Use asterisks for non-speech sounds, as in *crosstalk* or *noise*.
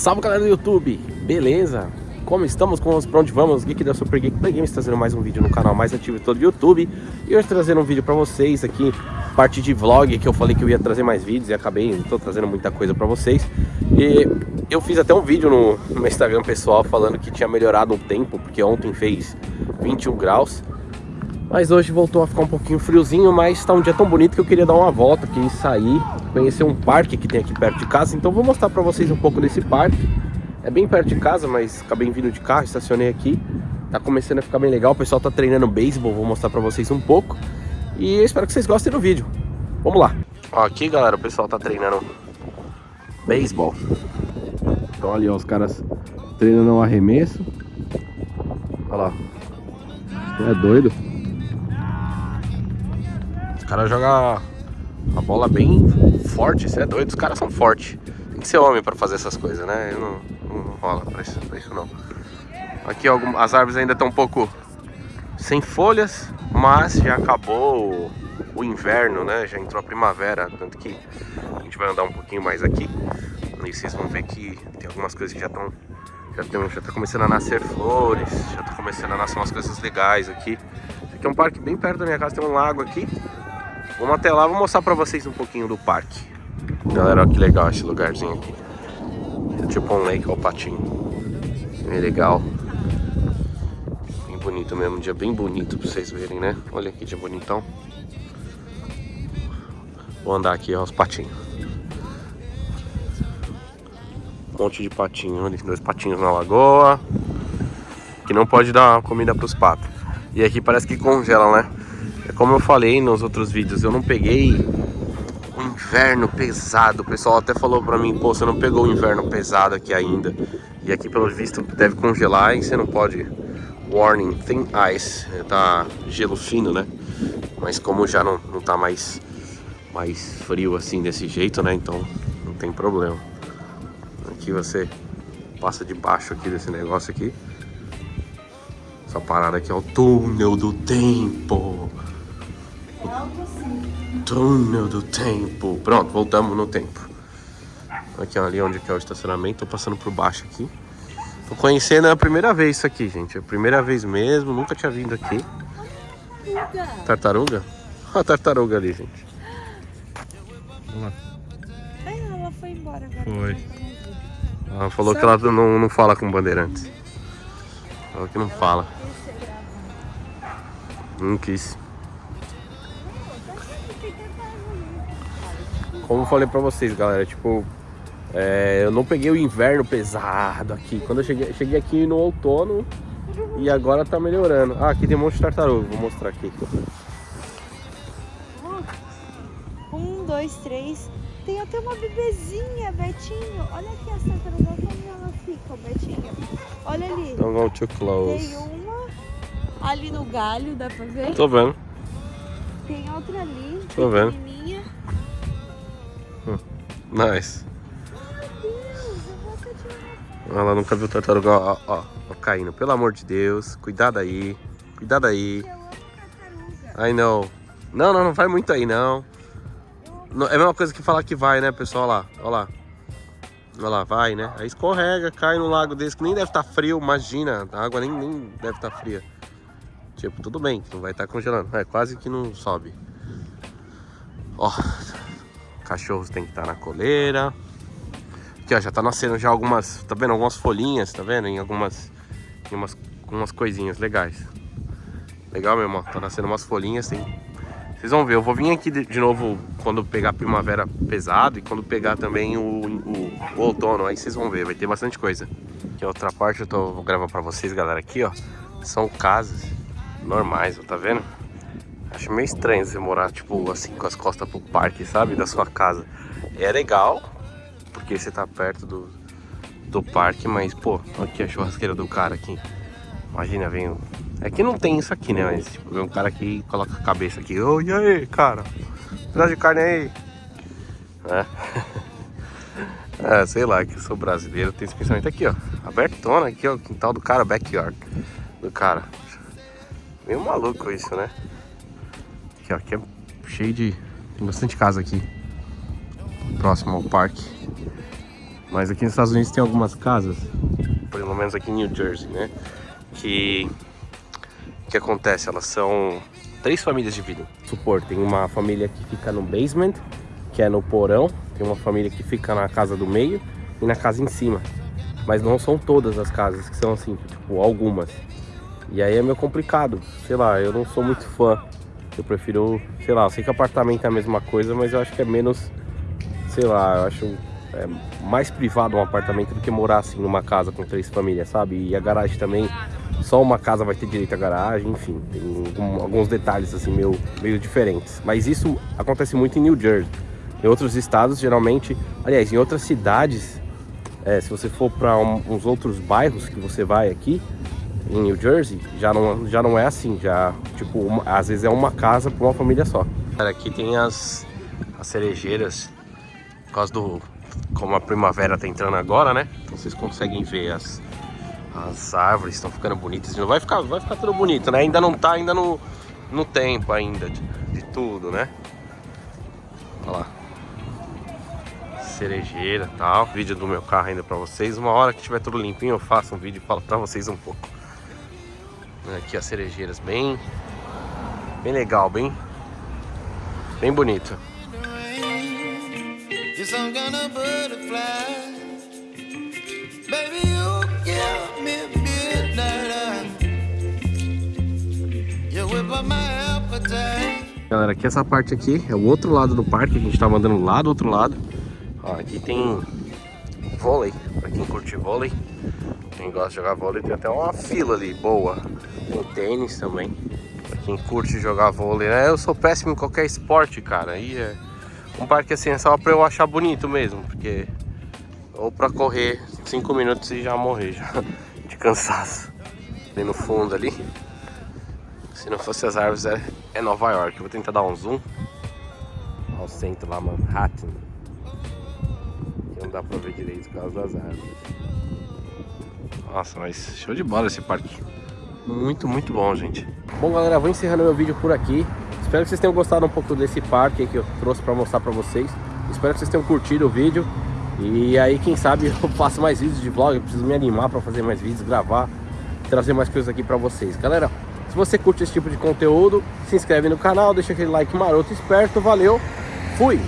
salve galera do YouTube, beleza? Como estamos? Com os pra onde vamos? Geek da Super Geek Play Games trazendo mais um vídeo no canal mais ativo de todo o YouTube. E hoje trazendo um vídeo pra vocês aqui, parte de vlog que eu falei que eu ia trazer mais vídeos e acabei, não tô trazendo muita coisa pra vocês. E eu fiz até um vídeo no, no meu Instagram pessoal falando que tinha melhorado o tempo, porque ontem fez 21 graus. Mas hoje voltou a ficar um pouquinho friozinho, mas está um dia tão bonito que eu queria dar uma volta aqui, sair, conhecer um parque que tem aqui perto de casa. Então vou mostrar para vocês um pouco desse parque. É bem perto de casa, mas acabei vindo de carro, estacionei aqui. Tá começando a ficar bem legal, o pessoal tá treinando beisebol, vou mostrar para vocês um pouco. E eu espero que vocês gostem do vídeo. Vamos lá. Aqui galera, o pessoal tá treinando beisebol. Então ali ó, os caras treinando o arremesso. Olha lá. É doido cara joga a bola bem forte, você é doido, os caras são fortes. Tem que ser homem pra fazer essas coisas, né? Eu não, não, não rola pra isso, pra isso não. Aqui as árvores ainda estão um pouco sem folhas, mas já acabou o inverno, né? Já entrou a primavera, tanto que a gente vai andar um pouquinho mais aqui. E vocês vão ver que tem algumas coisas que já estão já, tem, já tá começando a nascer flores, já tá começando a nascer umas coisas legais aqui. Aqui é um parque bem perto da minha casa, tem um lago aqui. Vamos até lá, vou mostrar pra vocês um pouquinho do parque. Galera, olha que legal esse lugarzinho aqui. É tipo um lake ao patinho. Bem legal. Bem bonito mesmo, um dia bem bonito pra vocês verem, né? Olha que dia bonitão. Vou andar aqui, ó, os patinhos. Um monte de patinho, olha dois patinhos na lagoa. Que não pode dar comida pros patos. E aqui parece que congelam, né? Como eu falei nos outros vídeos, eu não peguei o inverno pesado. O pessoal até falou pra mim, pô, você não pegou o inverno pesado aqui ainda. E aqui, pelo visto, deve congelar e você não pode... Warning, thin ice. Tá gelo fino, né? Mas como já não, não tá mais, mais frio assim, desse jeito, né? Então, não tem problema. Aqui você passa debaixo aqui desse negócio aqui. Essa parada aqui é o túnel do tempo. Túnel do tempo. Pronto, voltamos no tempo. Aqui ali onde que é o estacionamento. Tô passando por baixo aqui. Tô conhecendo a primeira vez isso aqui, gente. É a primeira vez mesmo. Nunca tinha vindo aqui. Tartaruga? Olha *laughs* a tartaruga ali, gente. Vamos lá. Ai, ela foi embora agora. Foi. Ela falou Só que ela não, não fala com bandeirantes. Falou que não fala. Não quis. Como eu falei pra vocês, galera, tipo, é, eu não peguei o inverno pesado aqui. Quando eu cheguei, cheguei aqui no outono e agora tá melhorando. Ah, aqui tem um monte de tartaruga, vou mostrar aqui. Um, dois, três. Tem até uma bebezinha, Betinho. Olha aqui as tartarugas, como ela fica, Betinho. Olha ali. Don't go too close. Tem uma ali no galho, dá pra ver? Tô vendo. Tem outra ali. Tô vendo. Nice. Ela nunca viu tartaruga, ó, ó, ó, caindo. Pelo amor de Deus, cuidado aí. Cuidado aí. I know. Não, não, não vai muito aí, não. É a mesma coisa que falar que vai, né, pessoal? Olha lá, olha lá. Olha lá, vai, né? Aí escorrega, cai no lago desse, que nem deve estar tá frio, imagina. A água nem, nem deve estar tá fria. Tipo, tudo bem, não vai estar tá congelando. É, quase que não sobe. Ó, Cachorros tem que estar tá na coleira. Aqui, ó, já tá nascendo já algumas, tá vendo? Algumas folhinhas, tá vendo? Em algumas, em umas, umas coisinhas legais. Legal mesmo, ó. Tá nascendo umas folhinhas, tem... Vocês vão ver, eu vou vir aqui de, novo quando pegar primavera pesado e quando pegar também o, o, o, outono, aí vocês vão ver, vai ter bastante coisa. Aqui outra parte eu tô, vou gravar pra vocês, galera, aqui, ó, são casas normais, ó, tá vendo? Acho meio estranho você morar, tipo, assim, com as costas pro parque, sabe? Da sua casa. É legal, porque você tá perto do, do parque, mas, pô, aqui a churrasqueira do cara aqui. Imagina, vem... É que não tem isso aqui, né? Mas, tipo, vem um cara aqui coloca a cabeça aqui. Ô, e aí, cara? Pedaço de carne aí. É. *laughs* é, sei lá, que eu sou brasileiro, tem esse pensamento aqui, ó. Abertona aqui, ó, o quintal do cara, backyard do cara. Meio maluco isso, né? Aqui, ó, aqui é cheio de... Tem bastante casa aqui. Próximo ao parque. Mas aqui nos Estados Unidos tem algumas casas, pelo menos aqui em New Jersey, né? Que que acontece? Elas são três famílias dividem. Supor, tem uma família que fica no basement, que é no porão, tem uma família que fica na casa do meio e na casa em cima. Mas não são todas as casas que são assim, tipo, algumas. E aí é meio complicado, sei lá, eu não sou muito fã. Eu prefiro, sei lá, eu sei que apartamento é a mesma coisa, mas eu acho que é menos, sei lá, eu acho é mais privado um apartamento do que morar assim numa casa com três famílias, sabe? E a garagem também, só uma casa vai ter direito à garagem, enfim, tem alguns detalhes assim meio, meio diferentes. Mas isso acontece muito em New Jersey. Em outros estados, geralmente, aliás, em outras cidades, é, se você for para um, uns outros bairros que você vai aqui, em New Jersey, já não, já não é assim, já, tipo, uma, às vezes é uma casa para uma família só. Aqui tem as, as cerejeiras, por causa do, como a primavera tá entrando agora, né? Então vocês conseguem ver as, as árvores estão ficando bonitas. Vai ficar, vai ficar tudo bonito, né? Ainda não tá ainda no, no tempo ainda de, de tudo, né? Olha lá. Cerejeira tal. Vídeo do meu carro ainda pra vocês. Uma hora que tiver tudo limpinho eu faço um vídeo e falo pra vocês um pouco. Aqui as cerejeiras bem... Bem legal, bem... Bem bonito. Galera, aqui essa parte aqui é o outro lado do parque, a gente tava andando lá do outro lado. Ó, aqui tem vôlei, pra quem curte vôlei. Quem gosta de jogar vôlei, tem até uma fila ali, boa. Tem tênis também. Pra quem curte jogar vôlei, né? Eu sou péssimo em qualquer esporte, cara. Aí é um parque assim é só pra eu achar bonito mesmo, porque... Ou pra correr 5 minutos e já morrer, já, *laughs* de cansaço. Ali no fundo ali. Se não fosse as árvores, é, é Nova York. Eu vou tentar dar um zoom. Ao centro lá, Manhattan. Que não dá pra ver direito por causa das árvores. Nossa, mas show de bola esse parque. Muito, muito bom, gente. Bom, galera, vou encerrando meu vídeo por aqui. Espero que vocês tenham gostado um pouco desse parque que eu trouxe para mostrar para vocês. Espero que vocês tenham curtido o vídeo. E aí, quem sabe, *laughs* eu faço mais vídeos de vlog. Eu preciso me animar para fazer mais vídeos, gravar, trazer mais coisas aqui para vocês. Galera, se você curte esse tipo de conteúdo, se inscreve no canal, deixa aquele like maroto esperto. Valeu, fui!